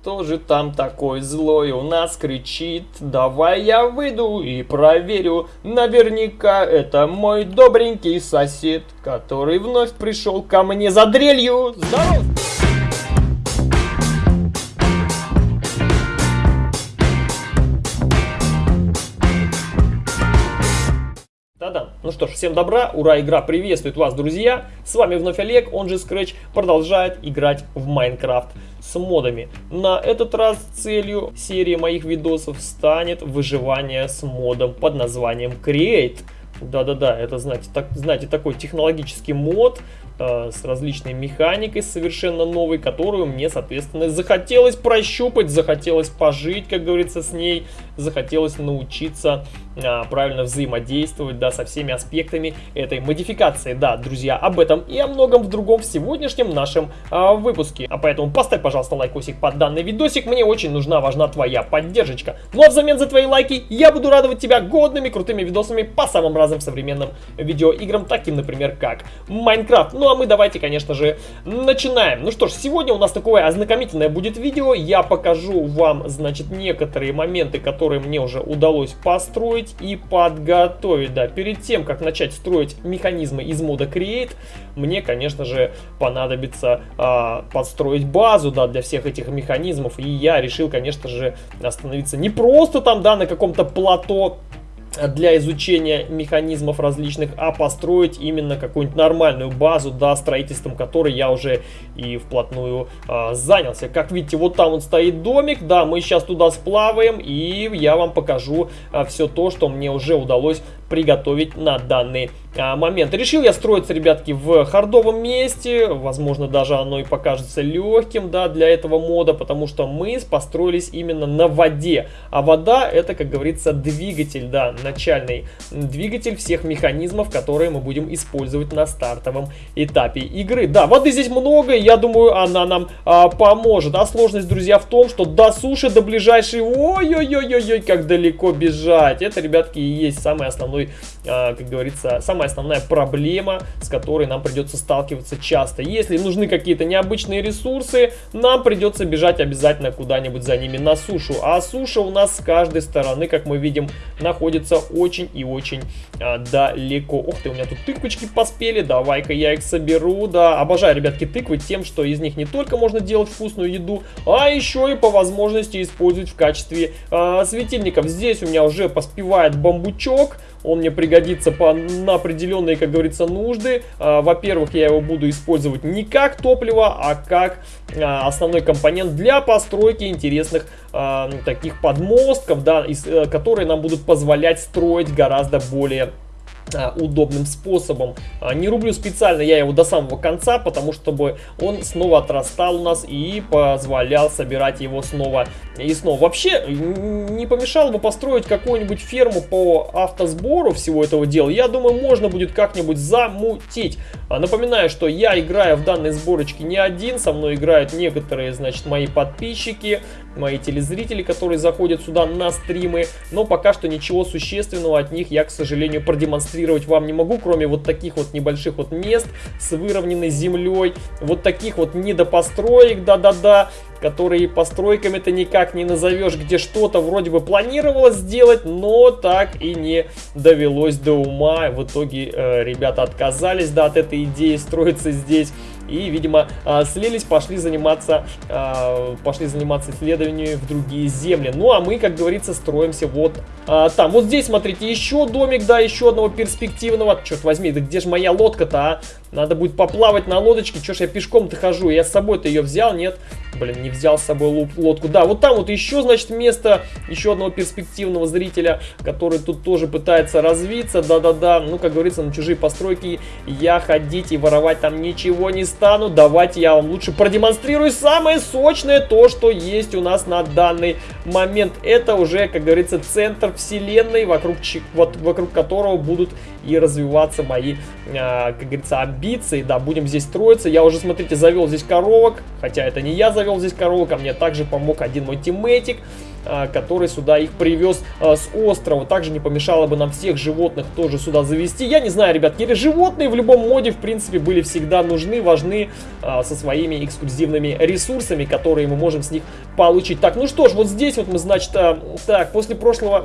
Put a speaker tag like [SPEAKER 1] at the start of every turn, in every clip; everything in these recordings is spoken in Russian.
[SPEAKER 1] Кто же там такой злой у нас кричит? Давай я выйду и проверю. Наверняка это мой добренький сосед, который вновь пришел ко мне за дрелью. Здорово! Да-да. Ну что ж, всем добра, ура, игра приветствует вас, друзья. С вами вновь Олег, он же Scratch, продолжает играть в Майнкрафт с модами. На этот раз целью серии моих видосов станет выживание с модом под названием Create. Да-да-да, это, знаете, так, знаете, такой технологический мод, с различной механикой совершенно новой, которую мне, соответственно, захотелось прощупать, захотелось пожить, как говорится, с ней, захотелось научиться а, правильно взаимодействовать, да, со всеми аспектами этой модификации. Да, друзья, об этом и о многом в другом в сегодняшнем нашем а, выпуске. А поэтому поставь, пожалуйста, лайкосик под данный видосик, мне очень нужна, важна твоя поддержка. Ну а взамен за твои лайки я буду радовать тебя годными, крутыми видосами по самым разным современным видеоиграм, таким, например, как Майнкрафт. Ну а мы давайте, конечно же, начинаем. Ну что ж, сегодня у нас такое ознакомительное будет видео. Я покажу вам, значит, некоторые моменты, которые мне уже удалось построить и подготовить. Да, перед тем, как начать строить механизмы из мода Create, мне, конечно же, понадобится а, подстроить базу, да, для всех этих механизмов. И я решил, конечно же, остановиться не просто там, да, на каком-то плато, для изучения механизмов различных, а построить именно какую-нибудь нормальную базу, да, строительством которой я уже и вплотную а, занялся. Как видите, вот там вот стоит домик, да, мы сейчас туда сплаваем, и я вам покажу а, все то, что мне уже удалось приготовить на данный а, момент. Решил я строиться, ребятки, в хардовом месте, возможно, даже оно и покажется легким, да, для этого мода, потому что мы построились именно на воде, а вода это, как говорится, двигатель, да, начальный двигатель всех механизмов, которые мы будем использовать на стартовом этапе игры. Да, воды здесь много, я думаю, она нам а, поможет, а сложность, друзья, в том, что до суши, до ближайшей, ой-ой-ой-ой, как далеко бежать, это, ребятки, и есть самый основной пожалуй, а, как говорится, самая основная проблема, с которой нам придется сталкиваться часто. Если нужны какие-то необычные ресурсы, нам придется бежать обязательно куда-нибудь за ними на сушу. А суша у нас с каждой стороны, как мы видим, находится очень и очень а, далеко. Ух ты, у меня тут тыквочки поспели, давай-ка я их соберу. Да, обожаю, ребятки, тыквы тем, что из них не только можно делать вкусную еду, а еще и по возможности использовать в качестве а, светильников. Здесь у меня уже поспевает бамбучок, он мне пригодится по, на определенные, как говорится, нужды. А, Во-первых, я его буду использовать не как топливо, а как а, основной компонент для постройки интересных а, таких подмостков, да, а, которые нам будут позволять строить гораздо более удобным способом. А, не рублю специально я его до самого конца, потому чтобы он снова отрастал у нас и позволял собирать его снова и снова. Вообще, не помешало бы построить какую-нибудь ферму по автосбору всего этого дела. Я думаю, можно будет как-нибудь замутить. А, напоминаю, что я играю в данной сборочке не один, со мной играют некоторые, значит, мои подписчики, мои телезрители, которые заходят сюда на стримы, но пока что ничего существенного от них я, к сожалению, продемонстрировать вам не могу, кроме вот таких вот небольших вот мест с выровненной землей, вот таких вот недопостроек, да-да-да, которые постройками-то никак не назовешь, где что-то вроде бы планировалось сделать, но так и не довелось до ума. В итоге э, ребята отказались да, от этой идеи строиться здесь и, видимо, а, слились, пошли заниматься, а, пошли заниматься исследованиями в другие земли. Ну, а мы, как говорится, строимся вот а, там. Вот здесь, смотрите, еще домик, да, еще одного перспективного. Черт возьми, да где же моя лодка-то, а? Надо будет поплавать на лодочке. Че ж я пешком-то хожу? Я с собой-то ее взял, нет? Блин, не взял с собой лодку. Да, вот там вот еще, значит, место еще одного перспективного зрителя, который тут тоже пытается развиться. Да-да-да, ну, как говорится, на чужие постройки я ходить и воровать там ничего не стану. Давайте я вам лучше продемонстрирую самое сочное то, что есть у нас на данный момент. Это уже, как говорится, центр вселенной, вокруг, вот, вокруг которого будут и развиваться мои, а, как говорится, амбиции. Да, будем здесь строиться. Я уже, смотрите, завел здесь коровок, хотя это не я завел завел здесь коровок, а мне также помог один мой тиммейтик, а, который сюда их привез а, с острова. Также не помешало бы нам всех животных тоже сюда завести. Я не знаю, ребят, животные в любом моде, в принципе, были всегда нужны, важны а, со своими эксклюзивными ресурсами, которые мы можем с них получить. Так, ну что ж, вот здесь вот мы, значит, так, после прошлого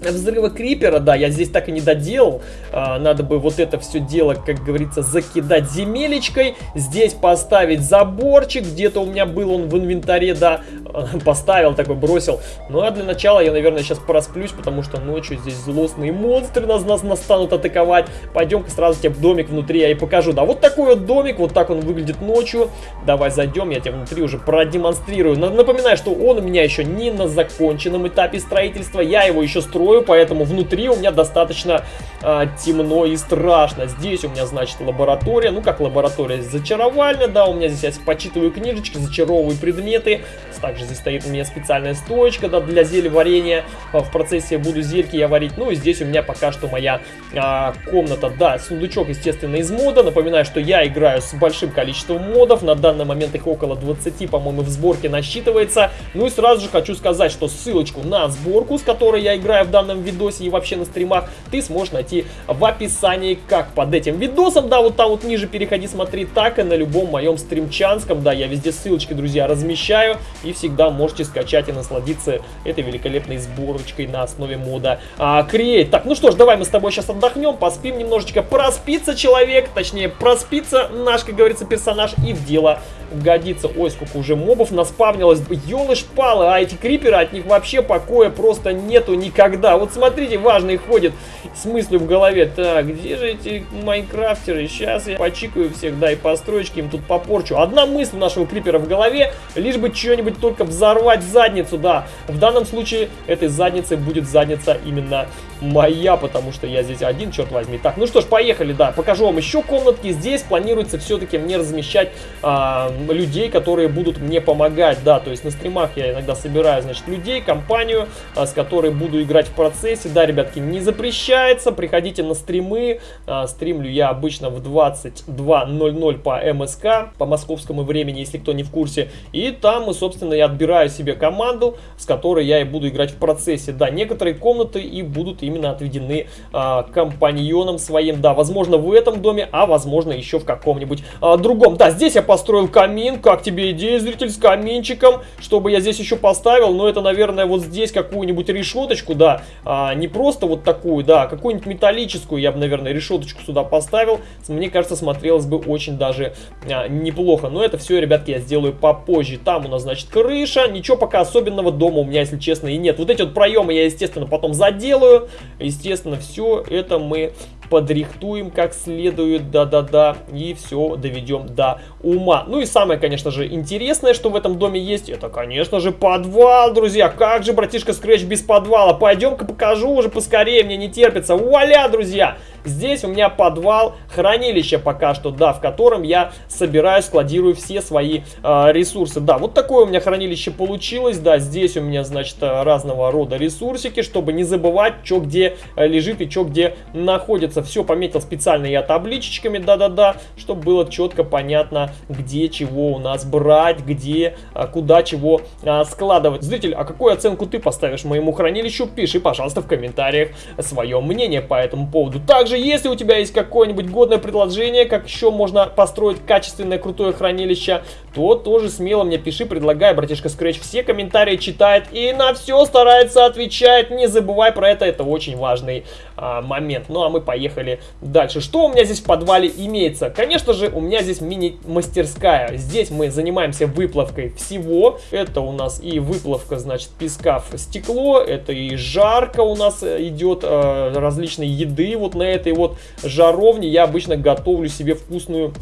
[SPEAKER 1] взрыва крипера, да, я здесь так и не доделал. А, надо бы вот это все дело, как говорится, закидать земелечкой. Здесь поставить заборчик. Где-то у меня был он в инвентаре, да, поставил такой, бросил. Ну а для начала я, наверное, сейчас просплюсь, потому что ночью здесь злостные монстры нас, нас, нас станут атаковать. Пойдем-ка сразу тебе домик внутри я и покажу. Да, вот такой вот домик, вот так он выглядит ночью. Давай зайдем, я тебе внутри уже продемонстрирую. Напоминаю, что он у меня еще не на законченном этапе строительства. Я его еще строю строю, поэтому внутри у меня достаточно а, темно и страшно. Здесь у меня, значит, лаборатория, ну как лаборатория, зачаровальня, да, у меня здесь я почитываю книжечки, зачаровываю предметы. Также здесь стоит у меня специальная стоечка, да, для зелья варенья. А, в процессе буду зельки я варить. Ну и здесь у меня пока что моя а, комната, да, сундучок, естественно, из мода. Напоминаю, что я играю с большим количеством модов, на данный момент их около 20, по-моему, в сборке насчитывается. Ну и сразу же хочу сказать, что ссылочку на сборку, с которой я играю в данном видосе и вообще на стримах, ты сможешь найти в описании как под этим видосом, да, вот там вот ниже переходи, смотри, так и на любом моем стримчанском, да, я везде ссылочки, друзья, размещаю, и всегда можете скачать и насладиться этой великолепной сборочкой на основе мода а, Create. Так, ну что ж, давай мы с тобой сейчас отдохнем, поспим немножечко, проспится человек, точнее, проспится наш, как говорится, персонаж, и в дело годится. Ой, сколько уже мобов наспавнилось, елы-шпалы, а эти криперы, от них вообще покоя просто нету никогда да, вот смотрите, важный ходит с мыслью в голове. Так, где же эти майнкрафтеры? Сейчас я почикаю всех, да, и построечки им тут попорчу. Одна мысль у нашего крипера в голове, лишь бы что-нибудь только взорвать задницу, да. В данном случае этой задницей будет задница именно моя, потому что я здесь один, черт возьми. Так, ну что ж, поехали, да, покажу вам еще комнатки. Здесь планируется все-таки мне размещать а, людей, которые будут мне помогать, да, то есть на стримах я иногда собираю, значит, людей, компанию, а, с которой буду играть в процессе. Да, ребятки, не запрещается. Приходите на стримы. А, стримлю я обычно в 22.00 по МСК, по московскому времени, если кто не в курсе. И там, собственно, я отбираю себе команду, с которой я и буду играть в процессе. Да, некоторые комнаты и будут именно отведены а, компаньонам своим. Да, возможно, в этом доме, а возможно, еще в каком-нибудь другом. Да, здесь я построил камин. Как тебе идея, зритель, с каминчиком? Чтобы я здесь еще поставил, но это, наверное, вот здесь какую-нибудь решеточку, да, а, не просто вот такую, да, а какую-нибудь металлическую я бы, наверное, решеточку сюда поставил. Мне кажется, смотрелось бы очень даже а, неплохо. Но это все, ребятки, я сделаю попозже. Там у нас, значит, крыша. Ничего пока особенного дома у меня, если честно, и нет. Вот эти вот проемы я, естественно, потом заделаю. Естественно, все это мы подрихтуем как следует, да-да-да, и все доведем до ума. Ну и самое, конечно же, интересное, что в этом доме есть, это, конечно же, подвал, друзья. Как же, братишка Scratch без подвала? Пойдем-ка покажу уже поскорее, мне не терпится. Вуаля, друзья! Здесь у меня подвал, хранилище пока что, да, в котором я собираю, складирую все свои э, ресурсы. Да, вот такое у меня хранилище получилось, да, здесь у меня, значит, разного рода ресурсики, чтобы не забывать, что где э, лежит и что где находится. Все пометил специально я табличечками, да-да-да, чтобы было четко понятно, где чего у нас брать, где, э, куда чего э, складывать. Зритель, а какую оценку ты поставишь моему хранилищу? Пиши, пожалуйста, в комментариях свое мнение по этому поводу. Также если у тебя есть какое-нибудь годное предложение, как еще можно построить качественное крутое хранилище, то тоже смело мне пиши, предлагай, братишка Scratch все комментарии читает и на все старается отвечать. Не забывай про это, это очень важный а, момент. Ну а мы поехали дальше. Что у меня здесь в подвале имеется? Конечно же, у меня здесь мини-мастерская. Здесь мы занимаемся выплавкой всего. Это у нас и выплавка, значит, песка в стекло, это и жарко у нас идет, э, различные еды вот на этой вот жаровне. Я обычно готовлю себе вкусную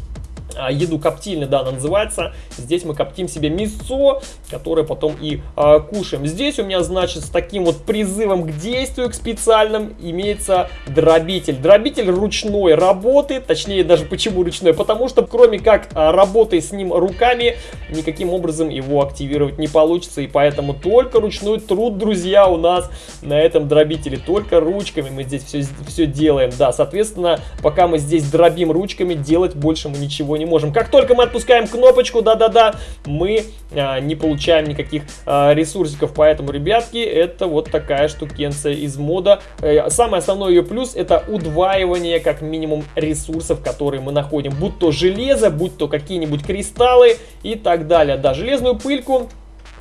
[SPEAKER 1] еду коптильня, да, она называется. Здесь мы коптим себе мясо, которое потом и а, кушаем. Здесь у меня, значит, с таким вот призывом к действию, к специальным, имеется дробитель. Дробитель ручной работы, точнее даже почему ручной, потому что кроме как а, работой с ним руками, никаким образом его активировать не получится. И поэтому только ручной труд, друзья, у нас на этом дробителе. Только ручками мы здесь все, все делаем. Да, соответственно, пока мы здесь дробим ручками, делать больше мы ничего не можем. Как только мы отпускаем кнопочку, да-да-да, мы а, не получаем никаких а, ресурсиков. Поэтому, ребятки, это вот такая штукенция из мода. Э, самый основной ее плюс это удваивание, как минимум, ресурсов, которые мы находим. Будь то железо, будь то какие-нибудь кристаллы и так далее. Да, железную пыльку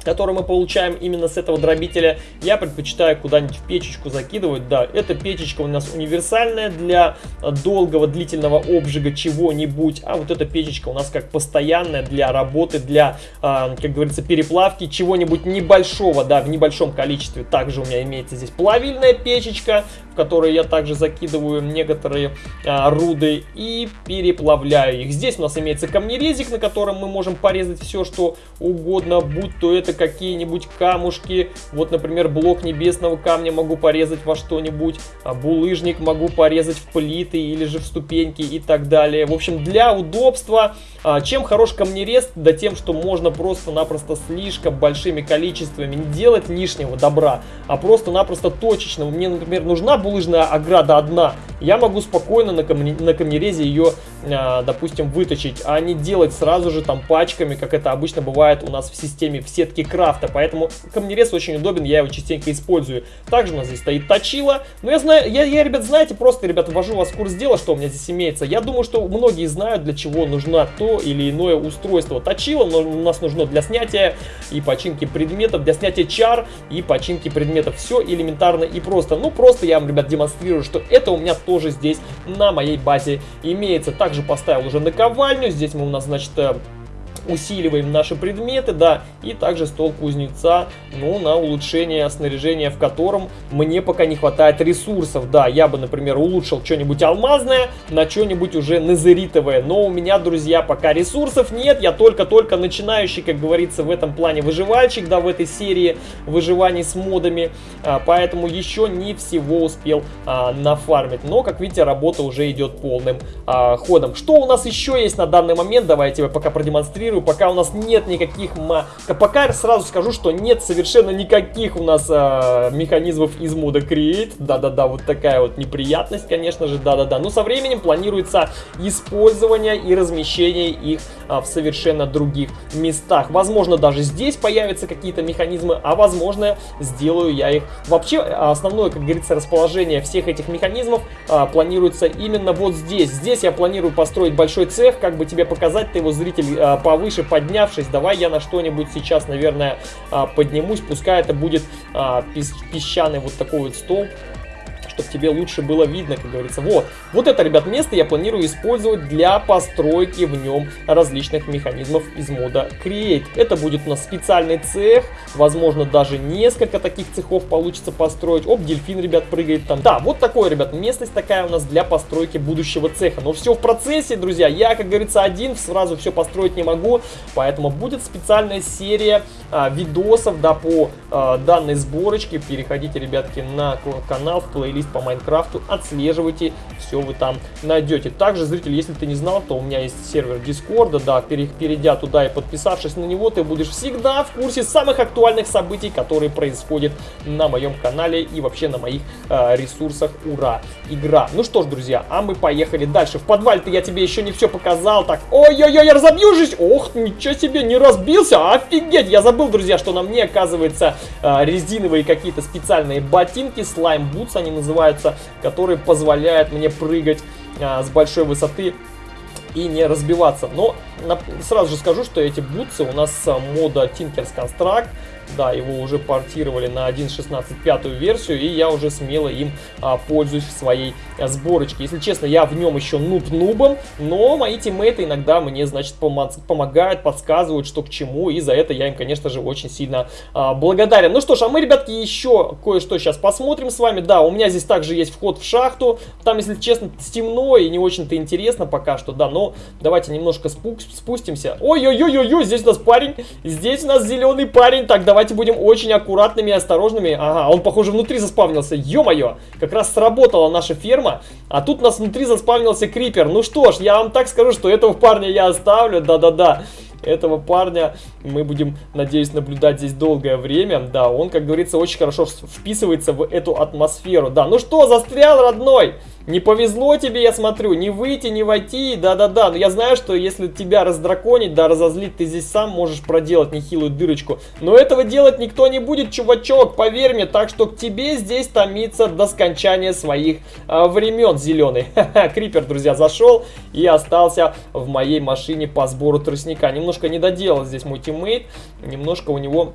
[SPEAKER 1] который мы получаем именно с этого дробителя, я предпочитаю куда-нибудь в печечку закидывать. Да, эта печечка у нас универсальная для долгого длительного обжига чего-нибудь, а вот эта печечка у нас как постоянная для работы, для, а, как говорится, переплавки чего-нибудь небольшого, да, в небольшом количестве. Также у меня имеется здесь плавильная печечка, в которой я также закидываю некоторые а, руды и переплавляю их. Здесь у нас имеется камнерезик, на котором мы можем порезать все, что угодно, будь то это какие-нибудь камушки. Вот, например, блок небесного камня могу порезать во что-нибудь, а булыжник могу порезать в плиты или же в ступеньки и так далее. В общем, для удобства, а, чем хорош камнерез, да тем, что можно просто-напросто слишком большими количествами не делать лишнего добра, а просто-напросто точечно. Мне, например, нужна булыжная ограда одна, я могу спокойно на, камне, на камнерезе ее, а, допустим, выточить, а не делать сразу же там пачками, как это обычно бывает у нас в системе в сетке крафта. Поэтому камнерез очень удобен, я его частенько использую. Также у нас здесь стоит точила. Но я знаю, я, я ребят, знаете, просто, ребят, ввожу вас в курс дела, что у меня здесь имеется. Я думаю, что многие знают, для чего нужна то или иное устройство. Точила но у нас нужно для снятия и починки предметов, для снятия чар и починки предметов. Все элементарно и просто. Ну, просто я вам, ребят, демонстрирую, что это у меня тоже здесь на моей базе имеется. Также поставил уже наковальню. Здесь мы у нас, значит, э, усиливаем наши предметы, да, и также стол кузнеца, ну, на улучшение снаряжения, в котором мне пока не хватает ресурсов, да, я бы, например, улучшил что-нибудь алмазное на что-нибудь уже незеритовое, но у меня, друзья, пока ресурсов нет, я только-только начинающий, как говорится, в этом плане выживальщик, да, в этой серии выживаний с модами, а, поэтому еще не всего успел а, нафармить, но, как видите, работа уже идет полным а, ходом. Что у нас еще есть на данный момент, давайте я пока продемонстрирую комментирую, пока у нас нет никаких... Пока сразу скажу, что нет совершенно никаких у нас а, механизмов из мода Create. Да-да-да, вот такая вот неприятность, конечно же, да-да-да. Но со временем планируется использование и размещение их а, в совершенно других местах. Возможно, даже здесь появятся какие-то механизмы, а возможно, сделаю я их. Вообще, основное, как говорится, расположение всех этих механизмов а, планируется именно вот здесь. Здесь я планирую построить большой цех, как бы тебе показать, ты его зритель а, повыше поднявшись, давай я на что-нибудь сейчас, наверное, а, поднимусь. Пускай это будет а, песчаный вот такой вот столб чтобы тебе лучше было видно, как говорится. Вот, вот это, ребят, место я планирую использовать для постройки в нем различных механизмов из мода Create. Это будет у нас специальный цех, возможно, даже несколько таких цехов получится построить. Оп, дельфин, ребят, прыгает там. Да, вот такое, ребят, местность такая у нас для постройки будущего цеха. Но все в процессе, друзья. Я, как говорится, один сразу все построить не могу, поэтому будет специальная серия а, видосов, да, по а, данной сборочке. Переходите, ребятки, на канал, в плейлист по Майнкрафту, отслеживайте, все вы там найдете. Также, зритель, если ты не знал, то у меня есть сервер Дискорда, да, перейдя туда и подписавшись на него, ты будешь всегда в курсе самых актуальных событий, которые происходят на моем канале и вообще на моих э, ресурсах. Ура! Игра! Ну что ж, друзья, а мы поехали дальше. В подвале-то я тебе еще не все показал. Так, ой-ой-ой, я разобьюсь! Ох, ничего себе, не разбился! Офигеть! Я забыл, друзья, что на мне, оказывается, э, резиновые какие-то специальные ботинки, слайм-бутс они называются называется, который позволяет мне прыгать а, с большой высоты и не разбиваться. Но на, сразу же скажу, что эти бутсы у нас с мода Tinkers Construct да, его уже портировали на 1.16 пятую версию, и я уже смело им а, пользуюсь в своей а, сборочке. Если честно, я в нем еще нуб-нубом, но мои тиммейты иногда мне, значит, помогают, подсказывают, что к чему, и за это я им, конечно же, очень сильно а, благодарен. Ну что ж, а мы, ребятки, еще кое-что сейчас посмотрим с вами. Да, у меня здесь также есть вход в шахту, там, если честно, темно и не очень-то интересно пока что, да, но давайте немножко спустимся. Ой-ой-ой-ой, здесь у нас парень, здесь у нас зеленый парень, так, давай давайте будем очень аккуратными и осторожными. Ага, он, похоже, внутри заспавнился. Ё-моё, как раз сработала наша ферма. А тут у нас внутри заспавнился крипер. Ну что ж, я вам так скажу, что этого парня я оставлю. Да-да-да. Этого парня мы будем, надеюсь, наблюдать здесь долгое время. Да, он, как говорится, очень хорошо вписывается в эту атмосферу. Да, ну что, застрял, родной? Не повезло тебе, я смотрю, не выйти, не войти, да-да-да. Но я знаю, что если тебя раздраконить, да, разозлить, ты здесь сам можешь проделать нехилую дырочку. Но этого делать никто не будет, чувачок, поверь мне. Так что к тебе здесь томиться до скончания своих а, времен, зеленый. Крипер, друзья, зашел и остался в моей машине по сбору тростника. Немножко не доделал здесь мой тиммейт, немножко у него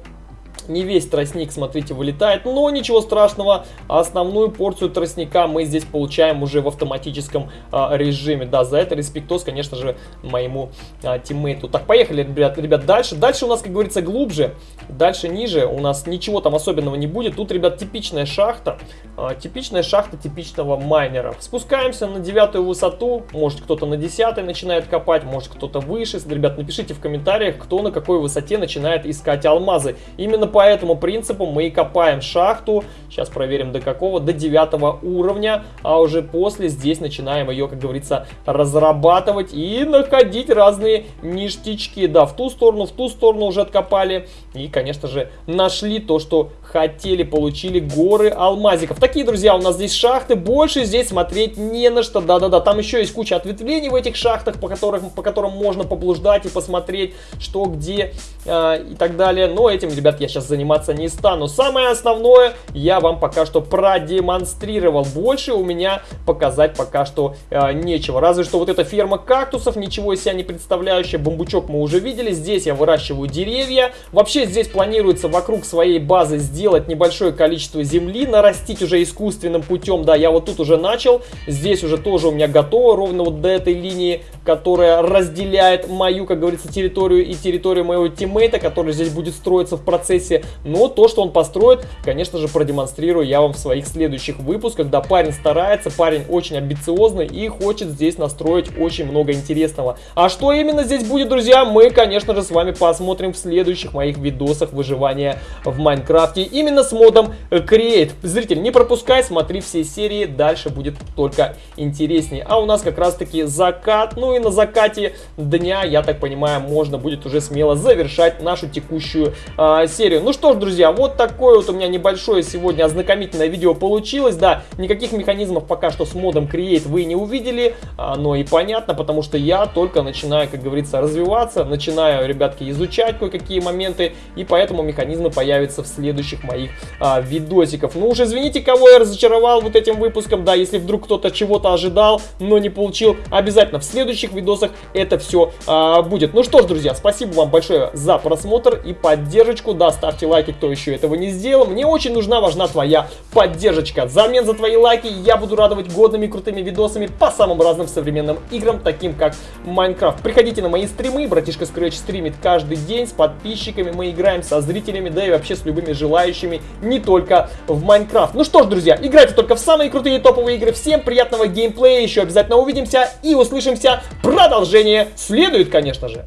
[SPEAKER 1] не весь тростник, смотрите, вылетает, но ничего страшного. Основную порцию тростника мы здесь получаем уже в автоматическом а, режиме. Да, за это респектос, конечно же, моему а, тиммейту. Так, поехали, ребят, ребят, дальше. Дальше у нас, как говорится, глубже, дальше ниже. У нас ничего там особенного не будет. Тут, ребят, типичная шахта. А, типичная шахта типичного майнера. Спускаемся на девятую высоту. Может, кто-то на десятой начинает копать, может, кто-то выше. Ребят, напишите в комментариях, кто на какой высоте начинает искать алмазы. Именно по этому принципу мы и копаем шахту. Сейчас проверим до какого. До девятого уровня. А уже после здесь начинаем ее, как говорится, разрабатывать и находить разные ништячки. Да, в ту сторону, в ту сторону уже откопали. И, конечно же, нашли то, что хотели, получили горы алмазиков. Такие, друзья, у нас здесь шахты. Больше здесь смотреть не на что. Да-да-да, там еще есть куча ответвлений в этих шахтах, по, которых, по которым можно поблуждать и посмотреть, что, где э, и так далее. Но этим, ребят, я сейчас заниматься не стану. Самое основное я вам пока что продемонстрировал. Больше у меня показать пока что э, нечего. Разве что вот эта ферма кактусов, ничего из себя не представляющая. Бамбучок мы уже видели. Здесь я выращиваю деревья. Вообще здесь планируется вокруг своей базы сделать небольшое количество земли, нарастить уже искусственным путем. Да, я вот тут уже начал. Здесь уже тоже у меня готово, ровно вот до этой линии, которая разделяет мою, как говорится, территорию и территорию моего тиммейта, который здесь будет строиться в процессе но то, что он построит, конечно же, продемонстрирую я вам в своих следующих выпусках. Да, парень старается, парень очень амбициозный и хочет здесь настроить очень много интересного. А что именно здесь будет, друзья, мы, конечно же, с вами посмотрим в следующих моих видосах выживания в Майнкрафте. Именно с модом Create. Зритель, не пропускай, смотри все серии, дальше будет только интереснее. А у нас как раз таки закат, ну и на закате дня, я так понимаю, можно будет уже смело завершать нашу текущую а, серию. Ну что ж, друзья, вот такое вот у меня небольшое сегодня ознакомительное видео получилось. Да, никаких механизмов пока что с модом Create вы не увидели, но и понятно, потому что я только начинаю, как говорится, развиваться, начинаю, ребятки, изучать кое-какие моменты, и поэтому механизмы появятся в следующих моих а, видосиков. Ну уж извините, кого я разочаровал вот этим выпуском, да, если вдруг кто-то чего-то ожидал, но не получил, обязательно в следующих видосах это все а, будет. Ну что ж, друзья, спасибо вам большое за просмотр и поддержку, да, ставьте лайки, кто еще этого не сделал. Мне очень нужна, важна твоя поддержка. Взамен за твои лайки я буду радовать годными крутыми видосами по самым разным современным играм, таким как Майнкрафт. Приходите на мои стримы, братишка Scratch стримит каждый день с подписчиками, мы играем со зрителями, да и вообще с любыми желающими, не только в Майнкрафт. Ну что ж, друзья, играйте только в самые крутые топовые игры. Всем приятного геймплея, еще обязательно увидимся и услышимся. Продолжение следует, конечно же.